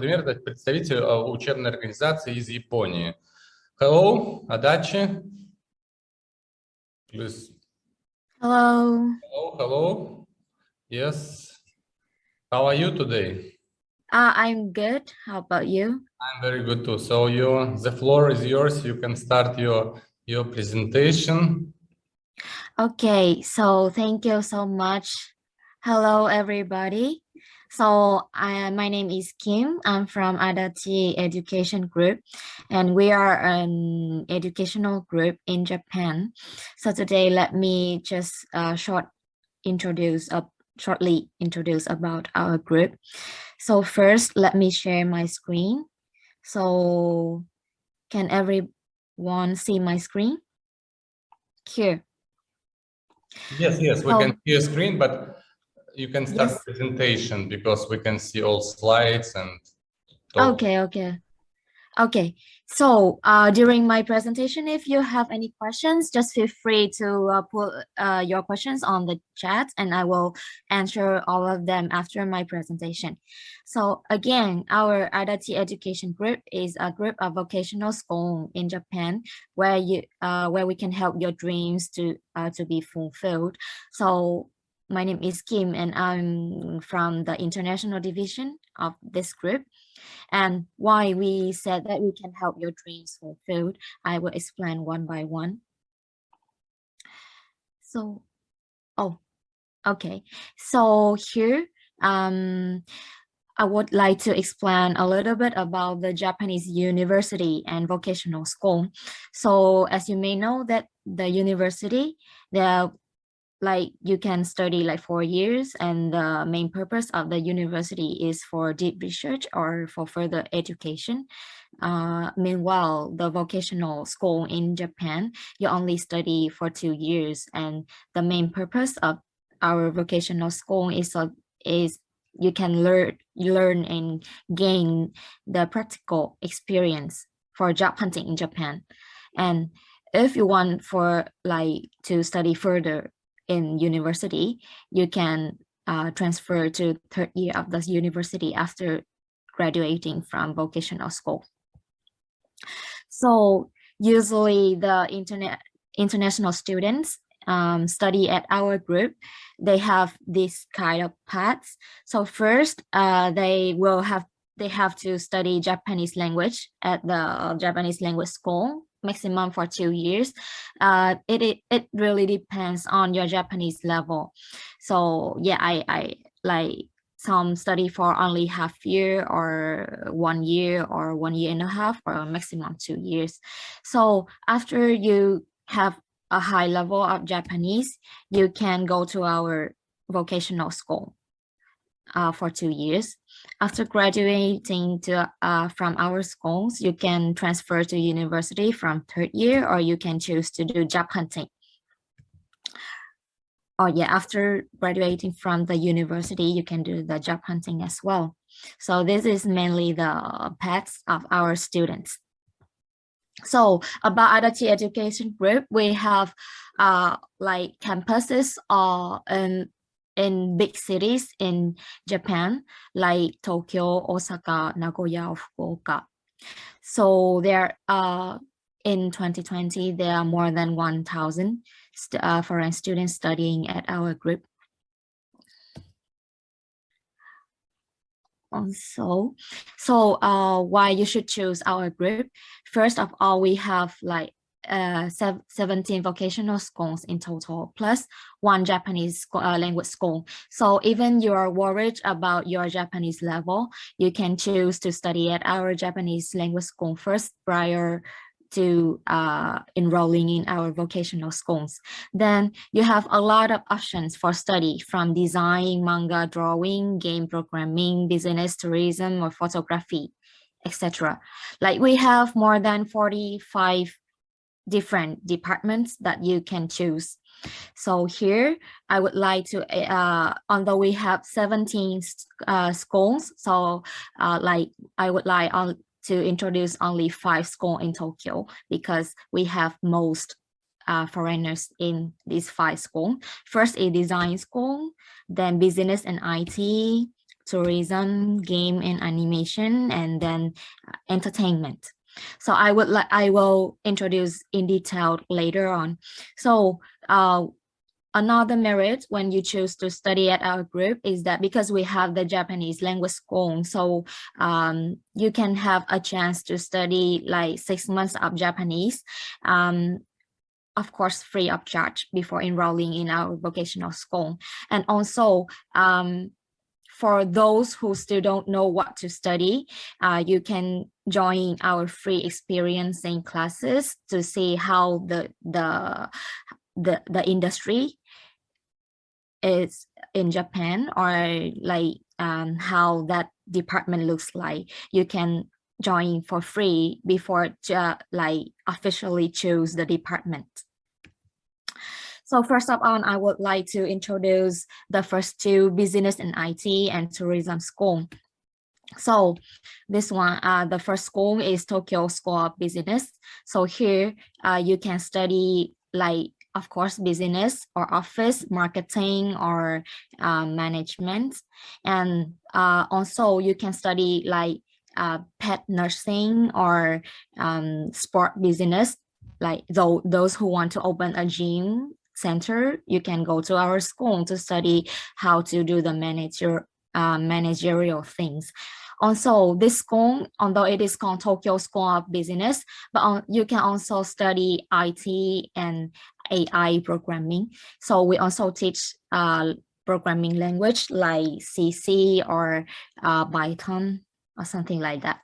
Например, это представитель э, учебной организации из Японии. Hello, Adachi. Please. Hello. Hello, hello. Yes. How are you today? Uh, I'm good. How about you? I'm very good too. So you, the floor is yours. You can start your your presentation. Okay, so thank you so much. Hello, everybody. So I, my name is Kim. I'm from Adachi Education Group, and we are an educational group in Japan. So today, let me just uh, short introduce uh, shortly introduce about our group. So first, let me share my screen. So can everyone see my screen? Here. Yes, yes, we Oh. can see your screen, but you can start Yes. presentation because we can see all slides and talk. Okay, okay. Okay, so uh, during my presentation, if you have any questions, just feel free to uh, put uh, your questions on the chat and I will answer all of them after my presentation. So again, our Adachi Education Group is a group of vocational school in Japan where you uh, where we can help your dreams to uh, to be fulfilled. So my name is Kim and I'm from the international division of this group. And why we said that we can help your dreams fulfilled, I will explain one by one. So, oh, okay. So here, um, I would like to explain a little bit about the Japanese university and vocational school. So as you may know that the university, the like you can study like four years and the main purpose of the university is for deep research or for further education. Uh, meanwhile, the vocational school in Japan, you only study for two years and the main purpose of our vocational school is, uh, is you can learn, learn and gain the practical experience for job hunting in Japan. And if you want for like to study further in university, you can uh, transfer to third year of the university after graduating from vocational school. So usually the internet international students um, study at our group, they have this kind of paths. So first, uh, they will have they have to study Japanese language at the Japanese language school maximum for two years. Uh, it, it, it really depends on your Japanese level. So yeah, I, I like some study for only half year or one year or one year and a half or maximum two years. So after you have a high level of Japanese, you can go to our vocational school uh, for two years. After graduating to, uh, from our schools, you can transfer to university from third year or you can choose to do job hunting. Oh yeah, after graduating from the university, you can do the job hunting as well. So this is mainly the paths of our students. So about Adachi Education Group, we have uh, like campuses uh, in in big cities in Japan, like Tokyo, Osaka, Nagoya, Fukuoka. So there uh, in 2020, there are more than 1,000 uh, foreign students studying at our group. Also, so uh, why you should choose our group? First of all, we have like uh, 17 vocational schools in total, plus one Japanese uh, language school. So even you're worried about your Japanese level, you can choose to study at our Japanese language school first prior to uh, enrolling in our vocational schools. Then you have a lot of options for study from design, manga, drawing, game programming, business, tourism, or photography, etc. Like we have more than 45 different departments that you can choose. So here, I would like to, uh, although we have 17 uh, schools, so uh, like I would like to introduce only five schools in Tokyo because we have most uh, foreigners in these five schools. First a design school, then business and IT, tourism, game and animation, and then uh, entertainment. So I would like I will introduce in detail later on. So uh, another merit when you choose to study at our group is that because we have the Japanese language school, so um, you can have a chance to study like six months of Japanese, um, of course, free of charge before enrolling in our vocational school. And also, um, for those who still don't know what to study, uh, you can join our free experiencing classes to see how the the the, the industry is in Japan or like um, how that department looks like. You can join for free before to, like officially choose the department. So first of all, I would like to introduce the first two business and IT and tourism school. So this one, uh, the first school is Tokyo School of Business. So here uh, you can study like of course, business or office, marketing or uh, management. And uh, also you can study like uh, pet nursing or um, sport business, like though those who want to open a gym center, you can go to our school to study how to do the manager uh, managerial things. Also, this school, although it is called Tokyo School of Business, but on, you can also study IT and AI programming. So we also teach uh, programming language like CC or uh, Python or something like that.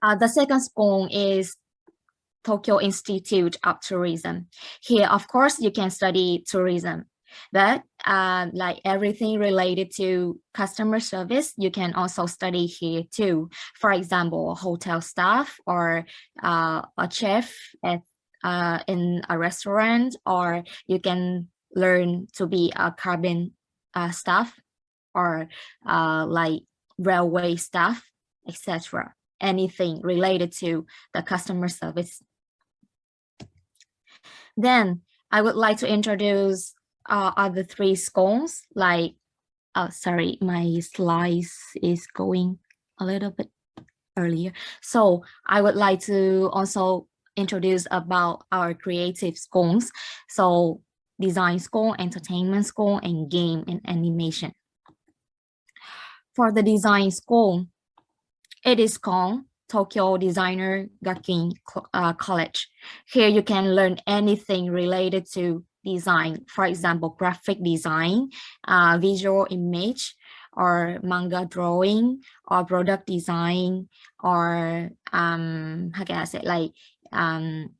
Uh, the second school is Tokyo Institute of Tourism. Here, of course, you can study tourism but uh, like everything related to customer service, you can also study here too. For example, hotel staff or uh, a chef at uh, in a restaurant, or you can learn to be a cabin uh, staff or uh, like railway staff, etc. Anything related to the customer service. Then I would like to introduce uh, other three scones like oh sorry my slice is going a little bit earlier. So i would like to also introduce about our creative scones. So design school entertainment school and game and animation. For the design school it is called Tokyo Designer Gakuin uh, College. Here you can learn anything related to design, for example, graphic design, uh, visual image, or manga drawing, or product design, or um, how can I say, like um,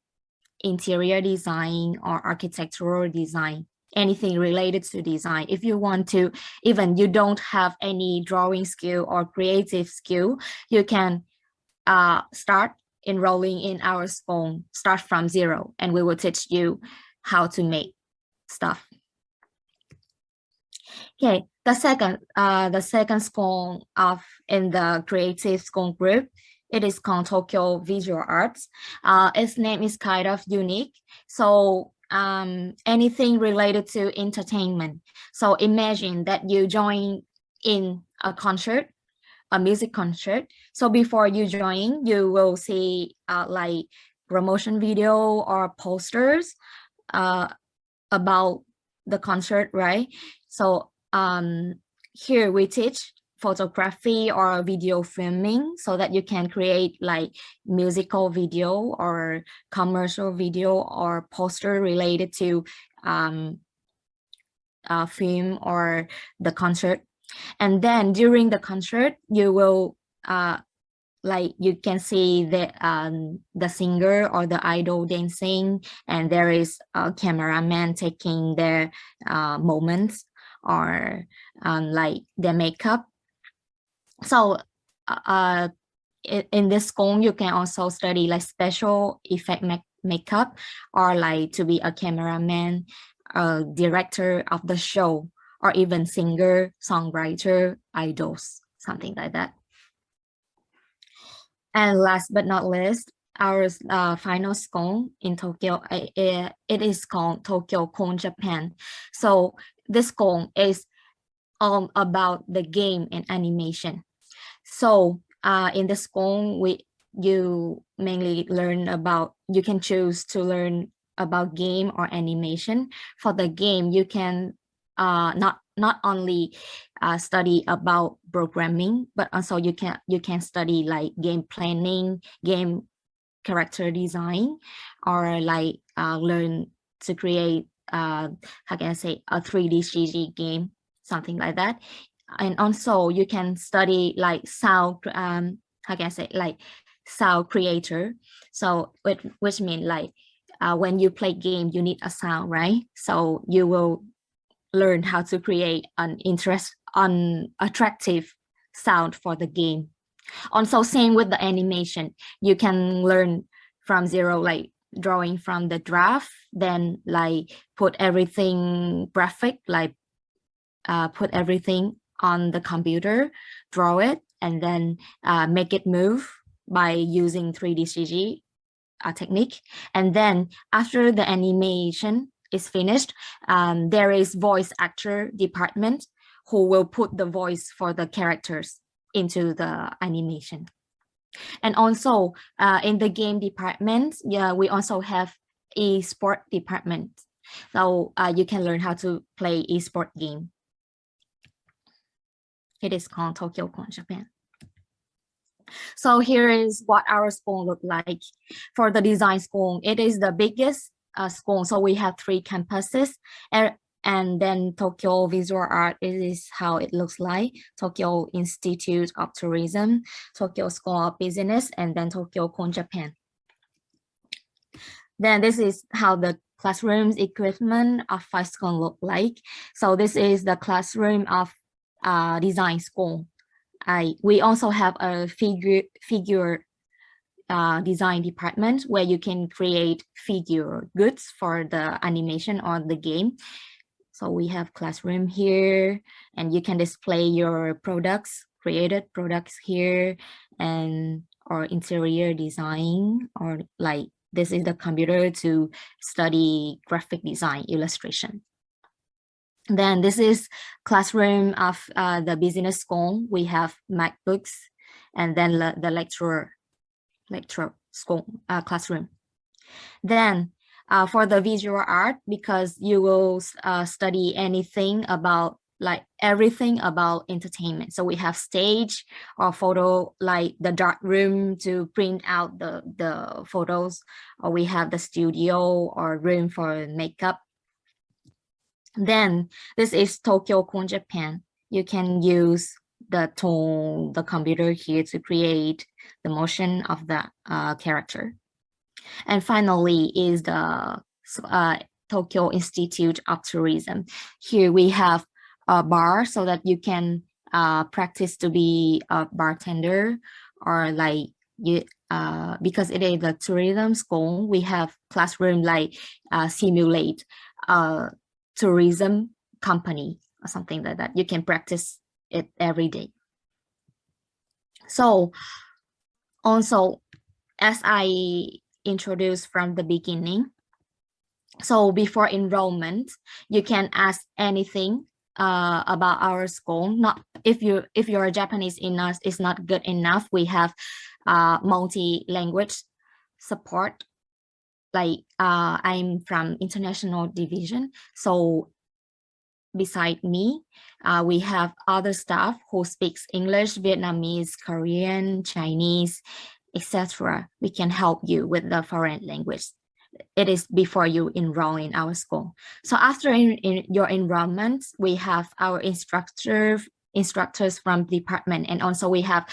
interior design or architectural design anything related to design. If you want to, even you don't have any drawing skill or creative skill, you can uh, start enrolling in our school, start from zero, and we will teach you how to make stuff. Okay, the second, uh, the second school of in the creative school group, it is called Tokyo Visual Arts. Uh, its name is kind of unique. So um, anything related to entertainment. So imagine that you join in a concert, a music concert. So before you join, you will see uh, like promotion video or posters uh, about the concert, right? So um, here we teach photography or video filming so that you can create like musical video or commercial video or poster related to um, uh, film or the concert. And then during the concert, you will uh, like you can see the um, the singer or the idol dancing and there is a cameraman taking their uh, moments or um, like their makeup. So uh, uh in this school you can also study like special effect make makeup or like to be a cameraman director of the show or even singer songwriter idols something like that and last but not least, our uh, final school in Tokyo, it, it is called Tokyo Cool Japan. So this school is all about the game and animation. So uh, in the school, we you mainly learn about, you can choose to learn about game or animation. For the game, you can uh, not not only uh, study about programming, but also you can you can study like game planning, game character design, or like uh, learn to create uh, how can I say a 3D CG game, something like that. And also you can study like sound, um, how can I say like sound creator. So which, which means like uh, when you play game, you need a sound, right? So you will learn how to create an interest, an attractive sound for the game. Also, same with the animation, you can learn from zero, like drawing from the draft, then like put everything graphic, like uh, put everything on the computer, draw it, and then uh, make it move by using 3D CG uh, technique. And then after the animation is finished, um, there is voice actor department who will put the voice for the characters into the animation. And also uh, in the game department, yeah, we also have e-sport department. So uh, you can learn how to play e-sport game. It is called Tokyo Cool Japan. So here is what our school look like. For the design school, it is the biggest uh, school. So we have three campuses and, and then Tokyo Visual Art is how it looks like. Tokyo Institute of Tourism, Tokyo School of Business, and then Tokyo Cool Japan. Then this is how the classrooms equipment of five school look like. So this is the classroom of uh, design school. I, we also have a figure, figure uh, design department where you can create figure goods for the animation or the game. So we have classroom here and you can display your products, created products here and or interior design or like this is the computer to study graphic design illustration. Then this is classroom of uh, the business school. We have MacBooks and then the, the lecturer, lecture school uh, classroom. Then uh, for the visual art, because you will uh, study anything about like everything about entertainment. So we have stage or photo, like the dark room to print out the, the photos, or we have the studio or room for makeup then this is Tokyo Cool Japan. You can use the tool, the computer here to create the motion of the uh, character. And finally is the uh, Tokyo Institute of Tourism. Here we have a bar so that you can uh, practice to be a bartender or like you uh, because it is a tourism school, we have classroom like uh, simulate uh, tourism company or something like that. You can practice it every day. So also, as I introduced from the beginning, so before enrollment, you can ask anything uh, about our school. Not if you if your Japanese in us is not good enough, we have uh, multi-language support like uh, I'm from international division. So beside me, uh, we have other staff who speaks English, Vietnamese, Korean, Chinese, etc. We can help you with the foreign language. It is before you enroll in our school. So after in, in your enrollment, we have our instructor, instructors from department, and also we have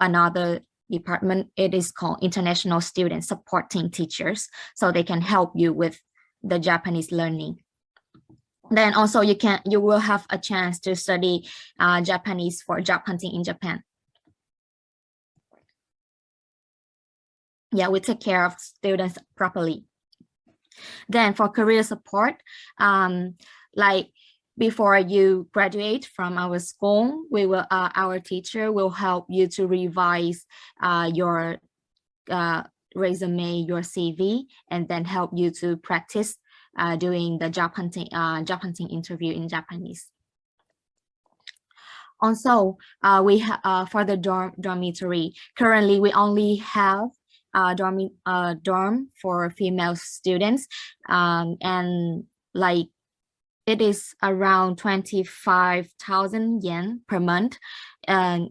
another department, it is called International Student Supporting Teachers. So they can help you with the Japanese learning. Then also you can you will have a chance to study uh, Japanese for job hunting in Japan. Yeah, we take care of students properly. Then for career support, um, like before you graduate from our school, we will uh, our teacher will help you to revise uh, your uh, resume, your CV, and then help you to practice uh, doing the job hunting uh, job hunting interview in Japanese. Also, uh, we ha uh, for the dorm dormitory, currently we only have a dorm, uh, dorm for female students um, and like it is around 25,000 yen per month and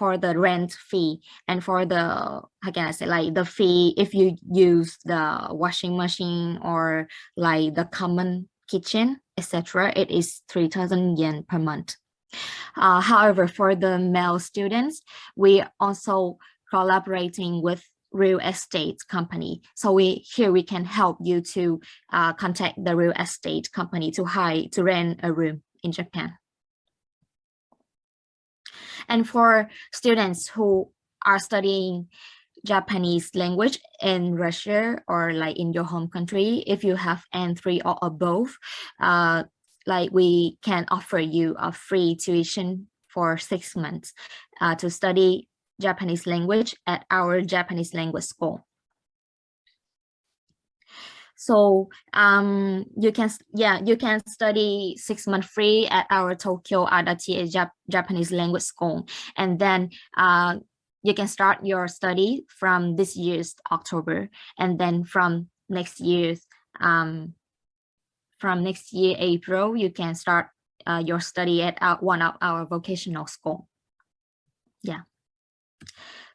for the rent fee and for the how can I say like the fee if you use the washing machine or like the common kitchen etc it is 3000 yen per month uh, however for the male students we also collaborating with real estate company. So we here we can help you to uh, contact the real estate company to hire to rent a room in Japan. And for students who are studying Japanese language in Russia or like in your home country, if you have N3 or above, uh, like we can offer you a free tuition for six months uh, to study Japanese language at our Japanese language school. So um, you can, yeah, you can study six months free at our Tokyo Adachi Jap Japanese language school. And then uh, you can start your study from this year's October. And then from next year's, um, from next year, April, you can start uh, your study at our, one of our vocational school. Yeah.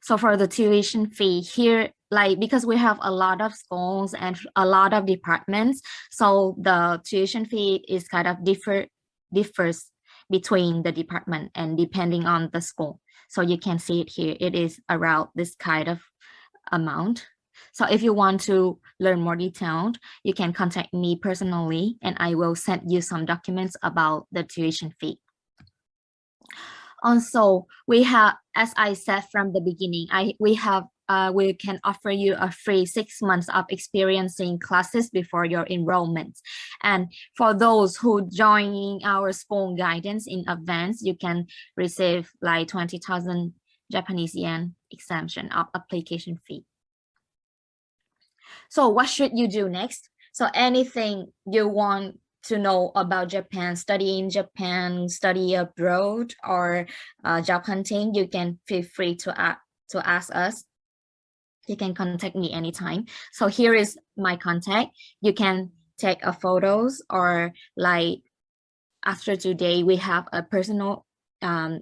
So for the tuition fee here, like because we have a lot of schools and a lot of departments, so the tuition fee is kind of differ differs between the department and depending on the school. So you can see it here. It is around this kind of amount. So if you want to learn more detailed, you can contact me personally and I will send you some documents about the tuition fee. Also, we have, as I said from the beginning, I we have uh, we can offer you a free six months of experiencing classes before your enrollment. And for those who joining our school guidance in advance, you can receive like 20,000 Japanese yen exemption of application fee. So what should you do next? So anything you want to know about Japan, study in Japan, study abroad, or uh, job hunting, you can feel free to, ask to ask us. You can contact me anytime. So here is my contact. You can take a photos or like after today, we have a personal um,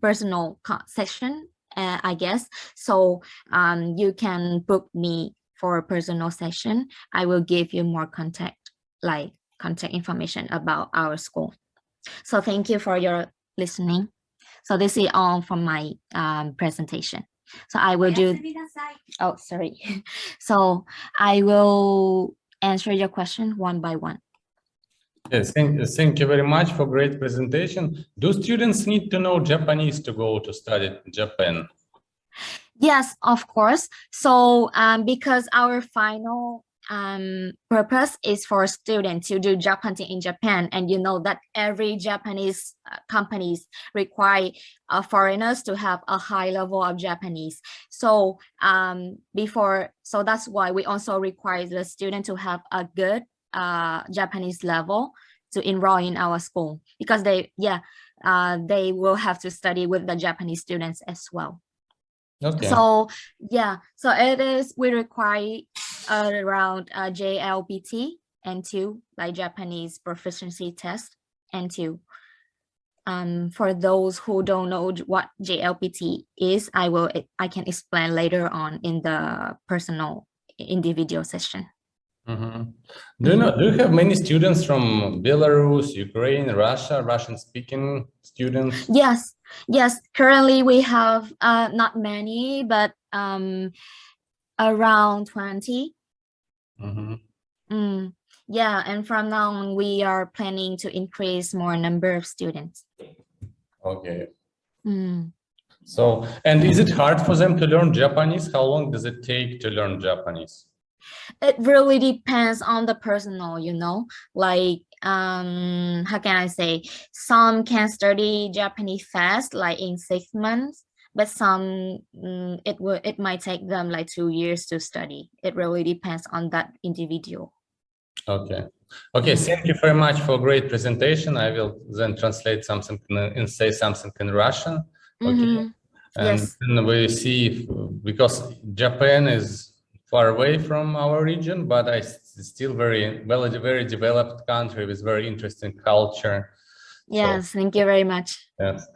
personal session, uh, I guess. So um, you can book me for a personal session. I will give you more contact like contact information about our school. So thank you for your listening. So this is all from my um, presentation. So I will do, oh, sorry. So I will answer your question one by one. Yes, thank, thank you very much for great presentation. Do students need to know Japanese to go to study Japan? Yes, of course. So um, because our final um, purpose is for students to do job hunting in Japan. And you know that every Japanese uh, companies require uh, foreigners to have a high level of Japanese. So um, before, so that's why we also require the student to have a good uh, Japanese level to enroll in our school because they, yeah, uh, they will have to study with the Japanese students as well. Okay. So yeah, so it is, we require around uh, JLPT N2 like Japanese proficiency test N2. Um, for those who don't know what JLPT is, I will I can explain later on in the personal individual session. Mm -hmm. Do you know? Do you have many students from Belarus, Ukraine, Russia, Russian-speaking students? Yes, yes. Currently, we have uh, not many, but um, around 20. Mm -hmm. mm, yeah, and from now on, we are planning to increase more number of students. Okay. Mm. So, and is it hard for them to learn Japanese? How long does it take to learn Japanese? It really depends on the personal, you know, like um how can i say some can study japanese fast like in six months but some mm, it will it might take them like two years to study it really depends on that individual Okay. Okay, thank you very much for great presentation. I will then translate something and say something in Russian. Okay. Mhm. And Yes. then we see, if- because Japan is far away from our region, but I still very well, a very developed country with very interesting culture. So, Yes, thank you very much. Yes.